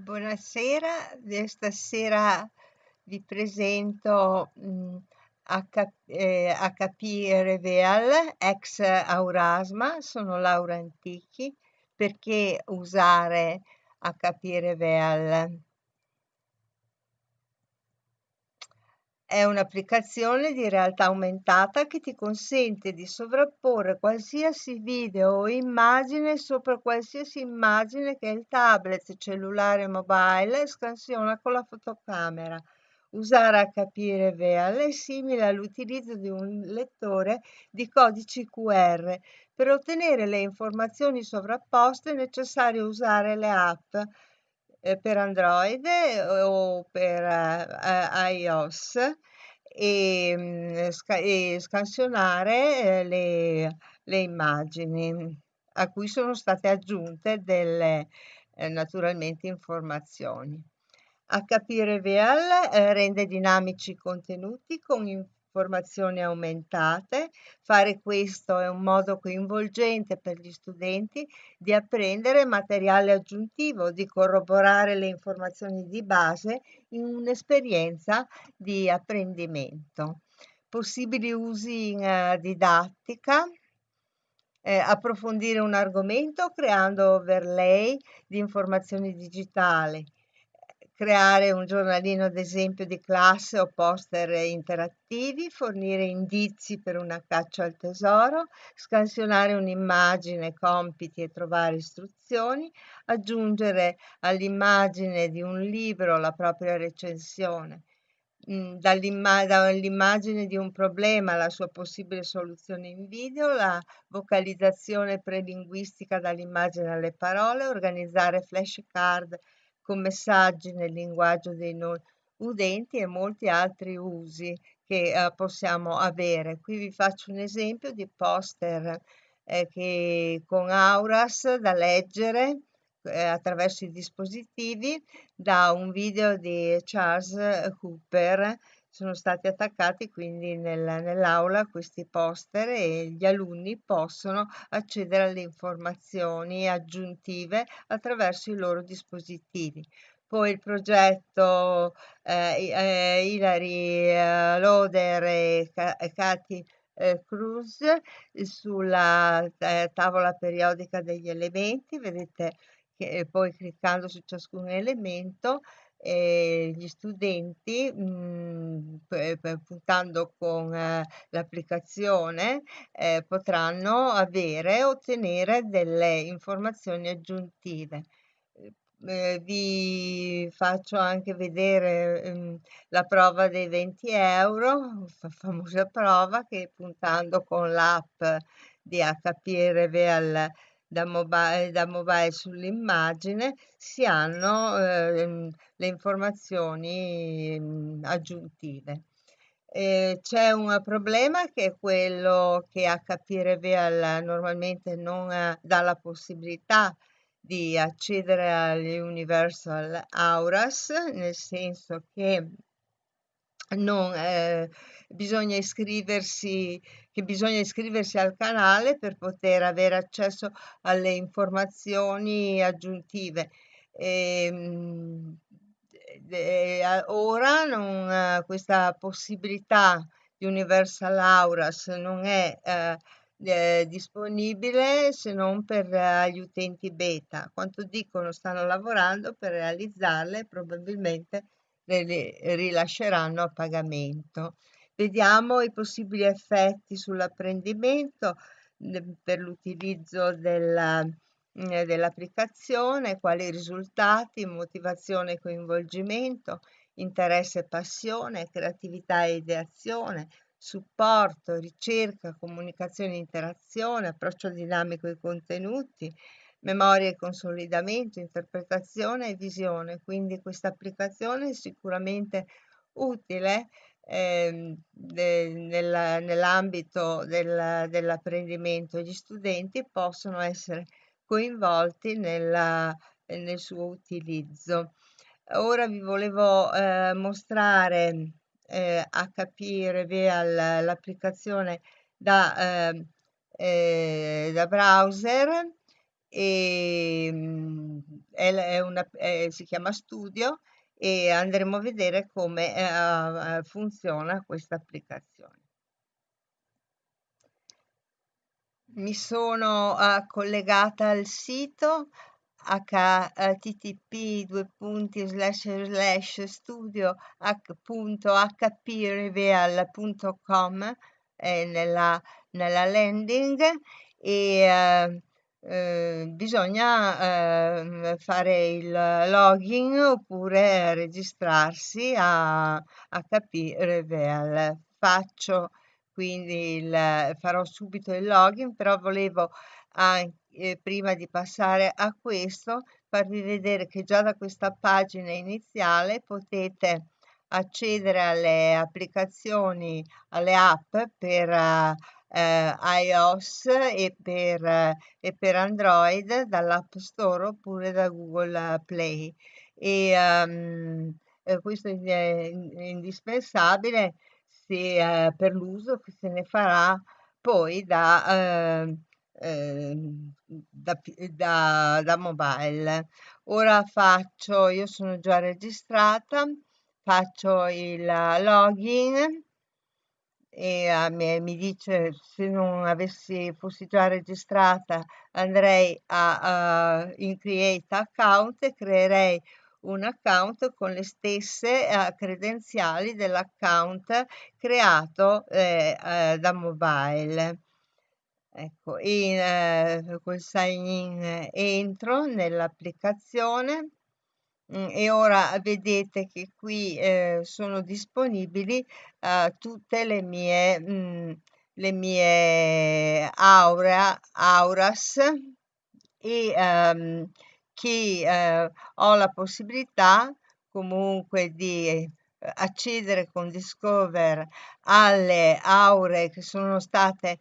Buonasera, stasera vi presento mh, H, eh, HP Reveal ex Aurasma, sono Laura Antichi, perché usare HP Reveal? È un'applicazione di realtà aumentata che ti consente di sovrapporre qualsiasi video o immagine sopra qualsiasi immagine che il tablet, cellulare mobile scansiona con la fotocamera. Usare HP Reveal è simile all'utilizzo di un lettore di codici QR. Per ottenere le informazioni sovrapposte è necessario usare le app eh, per Android eh, o per eh, iOS e, mm, e scansionare le, le, immagini a cui sono state aggiunte delle naturalmente informazioni. HP Reveal eh, rende dinamici i contenuti con informazioni aumentate. Fare questo è un modo coinvolgente per gli studenti di apprendere materiale aggiuntivo, di corroborare le informazioni di base in un'esperienza di apprendimento. Possibili usi in uh, didattica, eh, approfondire un argomento creando overlay di informazioni digitali, creare un giornalino ad esempio di classe o poster interattivi, fornire indizi per una caccia al tesoro, scansionare un'immagine, compiti e trovare istruzioni, aggiungere all'immagine di un libro la propria recensione, mm, dall'immagine di un problema alla sua possibile soluzione in video, la vocalizzazione prelinguistica dall'immagine alle parole, organizzare flashcard con messaggi nel linguaggio dei non udenti e molti altri usi che eh, possiamo avere. Qui vi faccio un esempio di poster eh, che con Auras da leggere eh, attraverso i dispositivi da un video di Charles Cooper sono stati attaccati quindi nel, nell'aula questi poster e gli alunni possono accedere alle informazioni aggiuntive attraverso i loro dispositivi. Poi il progetto eh, eh, Hilary eh, Loder e, Katy eh, Cruz sulla eh, tavola periodica degli elementi, vedete che poi cliccando su ciascun elemento e gli studenti mh, puntando con eh, l'applicazione eh, potranno avere ottenere delle informazioni aggiuntive. Eh, vi faccio anche vedere ehm, la prova dei 20 euro fa famosa prova che puntando con l'app di HP Reveal da mobile, da mobile sull'immagine si hanno eh, le informazioni mh, aggiuntive. Eh, c'è un problema che è quello che HP Reveal normalmente non eh, dà la possibilità di accedere alle Universal Auras, nel senso che non, eh, bisogna iscriversi, che bisogna iscriversi al canale per poter avere accesso alle informazioni aggiuntive. E, ehm, eh, ora non, questa possibilità di Universal Auras non è eh, eh, disponibile se non per eh, gli utenti beta. Quanto dicono stanno lavorando per realizzarle probabilmente le rilasceranno a pagamento. Vediamo i possibili effetti sull'apprendimento per l'utilizzo della, dell'applicazione, quali risultati, motivazione e coinvolgimento, interesse e passione, creatività e ideazione, supporto, ricerca, comunicazione e interazione, approccio dinamico ai contenuti, memoria e consolidamento, interpretazione e visione. Quindi questa applicazione è sicuramente utile eh, de, nella, nell'ambito del, dell'apprendimento. Gli studenti possono essere coinvolti nella, nel suo utilizzo. Ora vi volevo eh, mostrare eh, HP Reveal l'applicazione da, eh, eh, da browser e mm, è, una, è- si chiama Studio e andremo a vedere come eh, funziona questa applicazione. Mi sono uh, collegata al sito http due punti slash slash studio h.hpreveal.com eh, nella, nella landing e uh, eh, bisogna eh, fare il login oppure registrarsi a HP Reveal. Faccio quindi il, farò subito il login, però volevo anche, eh, prima di passare a questo farvi vedere che già da questa pagina iniziale potete accedere alle applicazioni, alle app per uh, eh, iOS e per, eh, e per Android dall'App Store oppure da Google Play. E um, questo è indispensabile se, eh, per l'uso che se ne farà poi da, eh, eh, da, da, da mobile. Ora faccio, io sono già registrata, faccio il login e uh, mi, mi, dice se non avessi, fossi già registrata andrei a, uh, in create account e creerei un account con le stesse uh, credenziali dell'account creato eh, eh, da mobile. Ecco, in, eh, col sign in entro nell'applicazione E ora vedete che qui eh, sono disponibili eh, tutte le mie, mh, mm, le mie aura, auras e ehm, che eh, ho la possibilità comunque di accedere con Discover alle aure che sono state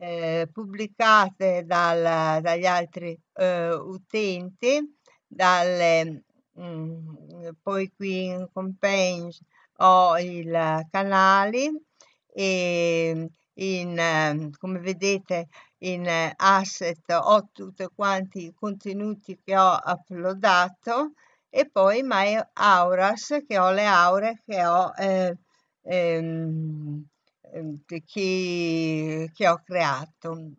eh, pubblicate dal, dagli altri eh, utenti dalle Mm, poi qui in Compage ho i canali e in, come vedete in asset ho tutti quanti i contenuti che ho uploadato e poi My Auras che ho le aure che ho eh, ehm, ehm che, che ho creato.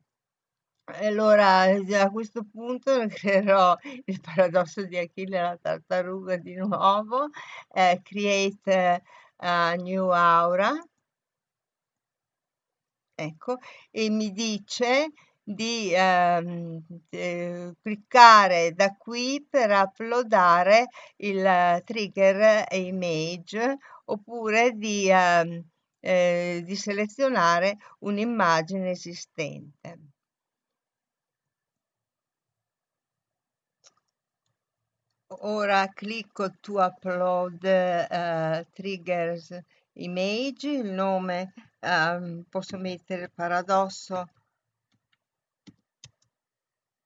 Allora, a questo punto creerò il paradosso di Achille e la tartaruga di nuovo, eh, create a new aura, ecco, e mi dice di ehm, eh, cliccare da qui per uploadare il trigger image oppure di, ehm, eh, di selezionare un'immagine esistente. Ora clicco to upload uh, triggers image, il nome um, posso mettere paradosso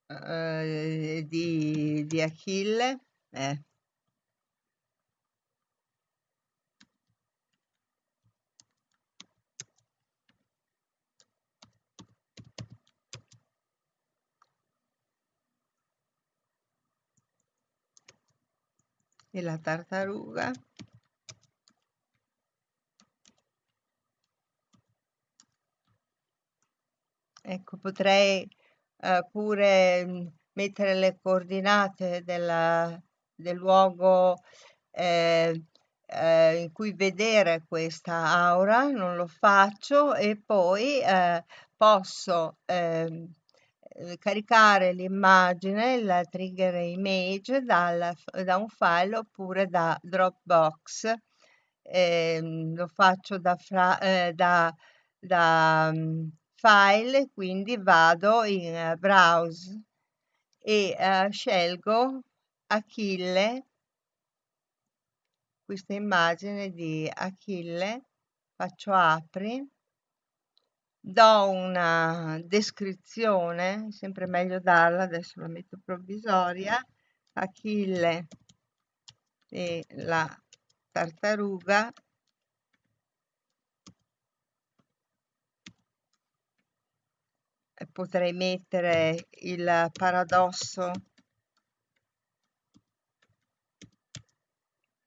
uh, di, di Achille. Eh. E la tartaruga. Ecco potrei eh, pure mm, mettere le coordinate della, del luogo eh, eh, in cui vedere questa aura non lo faccio e poi eh, posso ehm, eh, caricare l'immagine, la trigger image dal, da un file oppure da Dropbox. Eh, lo faccio da, fra, eh, da, da um, file, quindi vado in uh, browse e uh, scelgo Achille, questa immagine di Achille, faccio apri do una descrizione, sempre meglio darla, adesso la metto provvisoria, Achille e la tartaruga potrei mettere il paradosso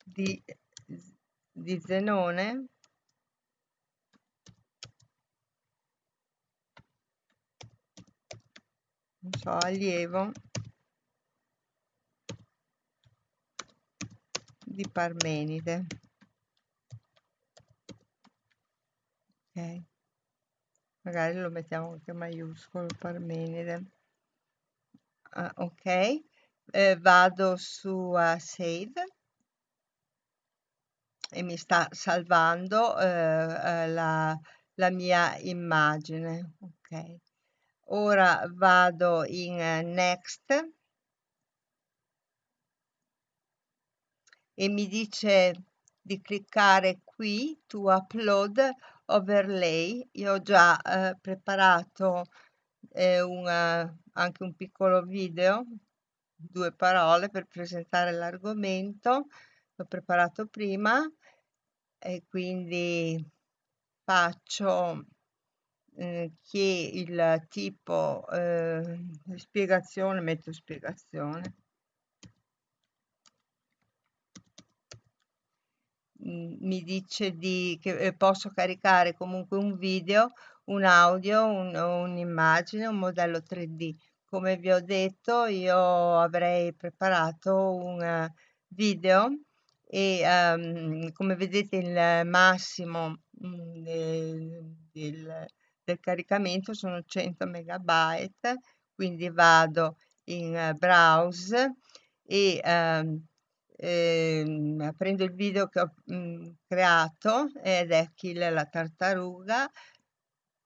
di, di Zenone so, allievo di Parmenide. Ok, magari lo mettiamo anche maiuscolo Parmenide. Ah, ok, eh, vado su uh, Save e mi sta salvando eh, eh la, la mia immagine. Ok, ora vado in uh, Next e mi dice di cliccare qui to upload overlay. Io ho già eh, preparato eh, una, anche un piccolo video, due parole per presentare l'argomento. L'ho preparato prima e quindi faccio eh, che il tipo eh, spiegazione, metto spiegazione mi dice di, che eh, posso caricare comunque un video, un audio, un, un'immagine, un modello 3D. Come vi ho detto, io avrei preparato un video e um, come vedete il massimo mm, del, del, del, caricamento sono 100 megabyte, quindi vado in browse e um, eh, prendo il video che ho mh, mhmm, creato ed è Achille la tartaruga,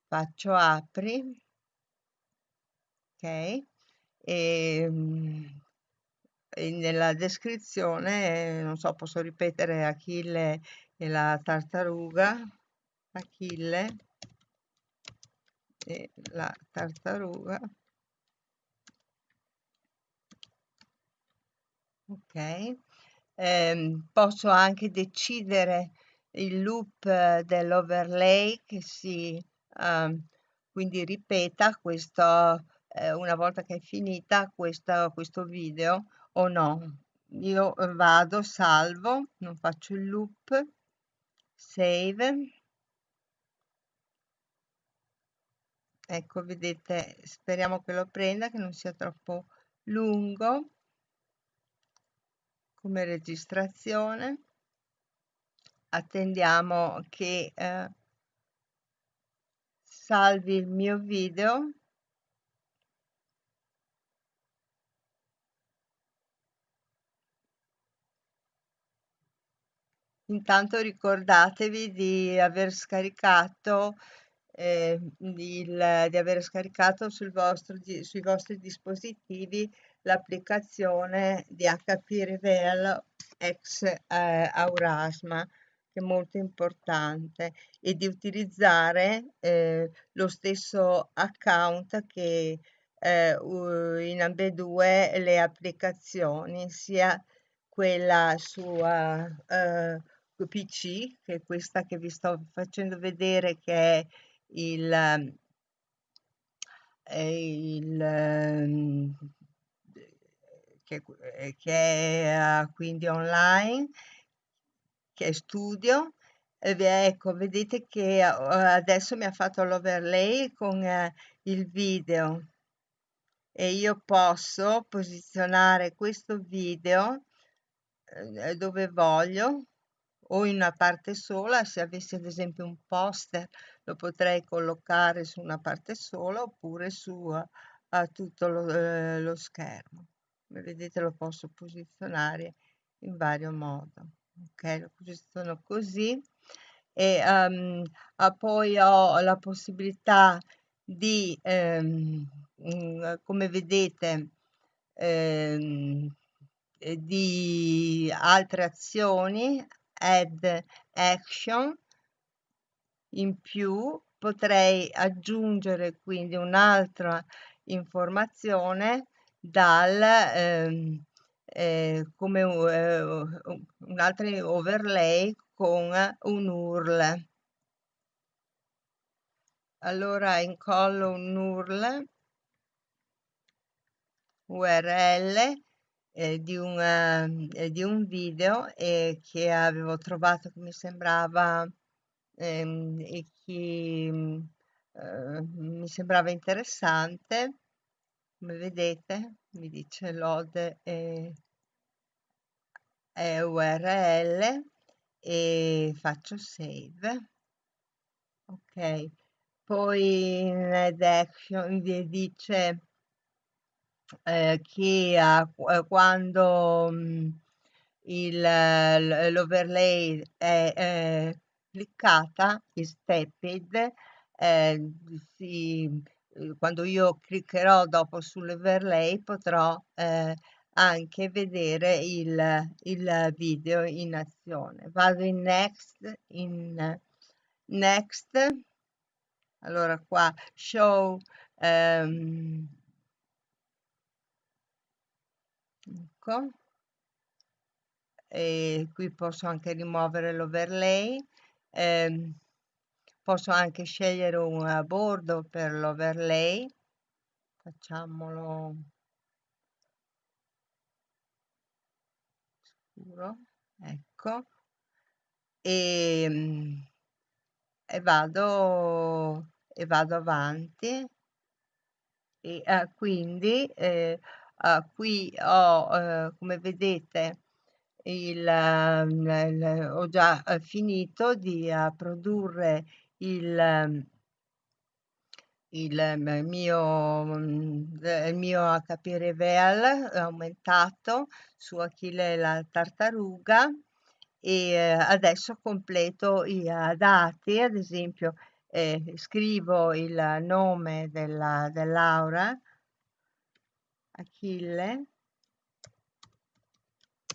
faccio apri, ok, e, mh, e nella descrizione, non so, posso ripetere Achille e la tartaruga, Achille e la tartaruga. Ok, eh, posso anche decidere il loop eh, dell'overlay che si eh, quindi ripeta questo eh, una volta che è finita questo, questo video o no. Io vado, salvo, non faccio il loop, save. Ecco, vedete, speriamo che lo prenda, che non sia troppo lungo come registrazione. Attendiamo che eh, salvi il mio video. Intanto ricordatevi di aver scaricato eh, il, di aver scaricato sul vostro, sui vostri dispositivi l'applicazione di HP Reveal ex eh, Aurasma che è molto importante e di utilizzare eh, lo stesso account che eh, in ambedue le applicazioni sia quella su uh, PC che è questa che vi sto facendo vedere che è il, il ehm, che, eh, che è quindi online, che è studio. Ecco, vedete che adesso mi ha fatto l'overlay con uh, il video e io posso posizionare questo video dove voglio o in una parte sola, se avessi ad esempio un poster lo potrei collocare su una parte sola oppure su a tutto lo, eh, lo schermo. Come vedete lo posso posizionare in vario modo. Ok lo posiziono così e um, poi ho la possibilità di um, come vedete um, di altre azioni add action in più potrei aggiungere quindi un'altra informazione dal ehm, eh, come eh, un altro overlay con un URL. allora incollo un URL URL eh, di, un, eh, di un video eh, che avevo trovato che mi sembrava ehm, e che eh, mi sembrava interessante come vedete mi dice lode e, e url e faccio save. Ok. Poi in action dice eh, che eh, quando mh, l'overlay è, è cliccata, is tapped, eh, si, quando io cliccherò dopo sull'overlay potrò eh, anche vedere il, il video in azione. Vado in next, in next, allora qua show um, ecco. E qui posso anche rimuovere l'overlay eh, posso anche scegliere un bordo per l'overlay facciamolo. Scuro ecco. E, ehm, e vado e vado avanti. E eh, quindi eh, eh, qui ho eh, come vedete il, ehm, il, ho già eh, finito di uh, produrre il, ehm, il mio, mm, il mio HP Reveal aumentato su Achille la tartaruga e eh, adesso completo i dati, ad esempio eh, scrivo il nome della, dell'aura Achille.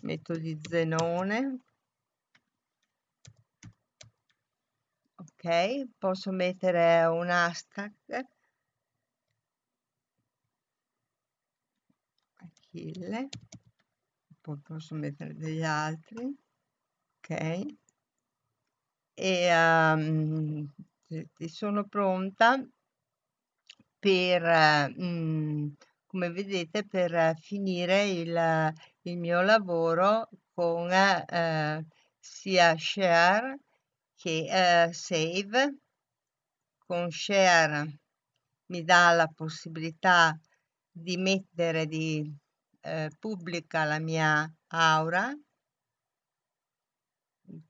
Metto di Zenone. Ok posso mettere un hashtag? Achille. Poi posso mettere degli altri. Ok. E um, sono pronta per um, come vedete per finire il, il mio lavoro con eh, sia share che eh, save. Con share mi dà la possibilità di mettere di eh, pubblica la mia aura.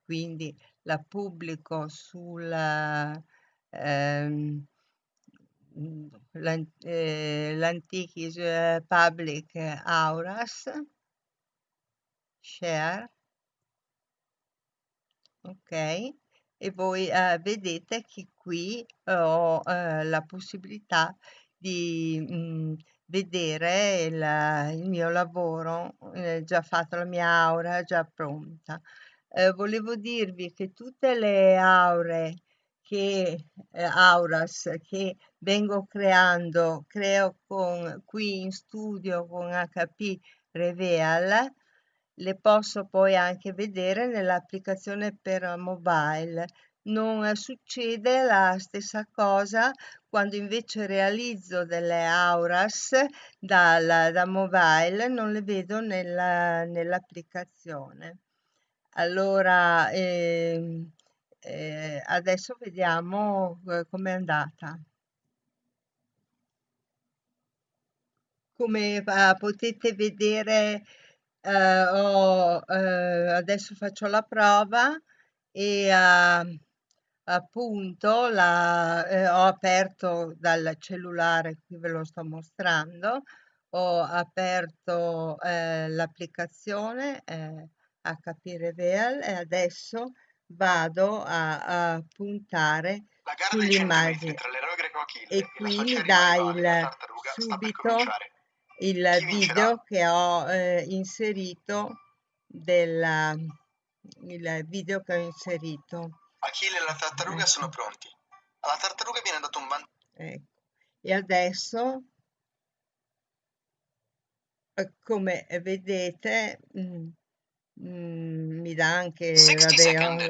Quindi la pubblico sul ehm, eh, l'Antichis eh, Public Auras, share, ok, e voi eh, vedete che qui ho eh, la possibilità di mh, mm, vedere il, il, mio lavoro, eh, già fatto la mia aura, già pronta. Eh, volevo dirvi che tutte le aure che eh, auras che vengo creando, creo con, qui in studio con HP Reveal, le posso poi anche vedere nell'applicazione per mobile. Non succede la stessa cosa quando invece realizzo delle auras dal, da mobile, non le vedo nella, nell'applicazione. Allora, eh, eh, adesso vediamo eh, com'è andata. Come uh, potete vedere, uh, ho, uh, adesso faccio la prova e appunto la, ho aperto dal cellulare, qui ve lo sto mostrando, ho aperto l'applicazione HP Reveal e adesso vado a, a puntare sull'immagine e qui mi dà il, subito il video che ho eh, inserito del il video che ho inserito Achille e la tartaruga ecco. sono pronti alla tartaruga viene dato un vantaggio ecco. e adesso eh, come vedete mm, Mm, mi dà anche 60 vabbè,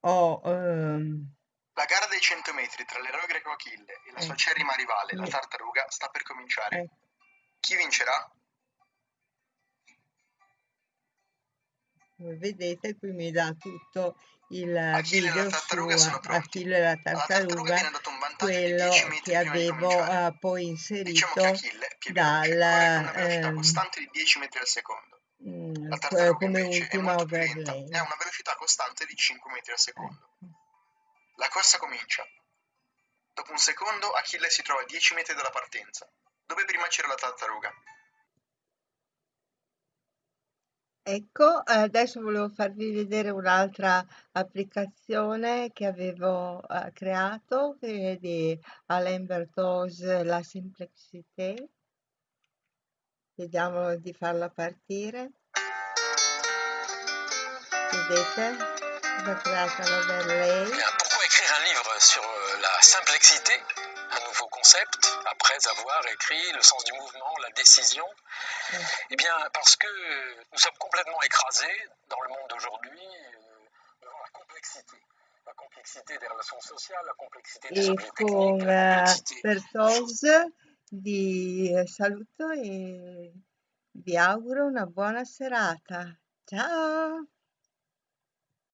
ho, la, ho um, La gara dei 100 metri tra l'eroe greco Achille e la sua Ecco. acerrima rivale, la tartaruga, sta per cominciare. Ecco. Chi vincerà? Come vedete qui mi dà tutto il Achille e la video su tartaruga sono pronti. Achille e la Alla tartaruga tartaruga, viene dato un vantaggio di quello 10 metri che prima di avevo cominciare. eh, poi Diciamo inserito che Achille, più veloce, dal, corre con una velocità ehm, costante di 10 metri al secondo. Mm, La tartaruga come invece è ultima molto più lenta e ha una velocità costante di 5 metri al secondo. Ecco. La corsa comincia. Dopo un secondo Achille si trova a 10 metri dalla partenza, dove prima c'era la tartaruga. Ecco, eh, adesso volevo farvi vedere un'altra applicazione che avevo eh, creato, che è di Alain Berthoz, La Simplexité. Vediamo di farla partire. Pourquoi écrire un livre sur euh, la simplexité, un nouveau concept, après avoir écrit le sens du mouvement, la décision? Eh, Eh bien, parce que nous sommes complètement écrasés dans le monde d'aujourd'hui euh, devant la complexité. La complexité des relations sociales, la complexité des objets techniques, la complexité vi saluto e vi auguro una buona serata. Ciao!